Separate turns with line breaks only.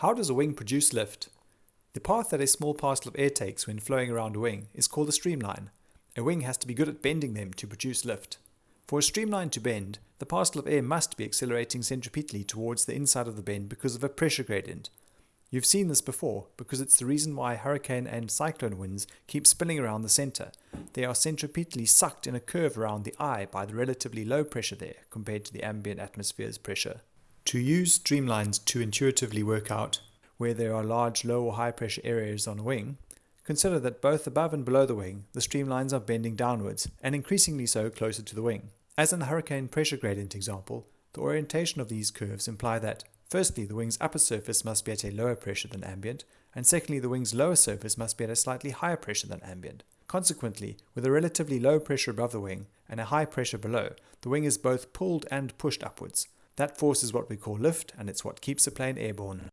How does a wing produce lift? The path that a small parcel of air takes when flowing around a wing is called a streamline. A wing has to be good at bending them to produce lift. For a streamline to bend, the parcel of air must be accelerating centripetally towards the inside of the bend because of a pressure gradient. You've seen this before because it's the reason why hurricane and cyclone winds keep spinning around the center. They are centripetally sucked in a curve around the eye by the relatively low pressure there compared to the ambient atmosphere's pressure. To use streamlines to intuitively work out where there are large low or high pressure areas on a wing, consider that both above and below the wing, the streamlines are bending downwards, and increasingly so closer to the wing. As in the hurricane pressure gradient example, the orientation of these curves imply that, firstly, the wing's upper surface must be at a lower pressure than ambient, and secondly, the wing's lower surface must be at a slightly higher pressure than ambient. Consequently, with a relatively low pressure above the wing and a high pressure below, the wing is both pulled and pushed upwards, that force is what we call lift, and it's what keeps a plane airborne.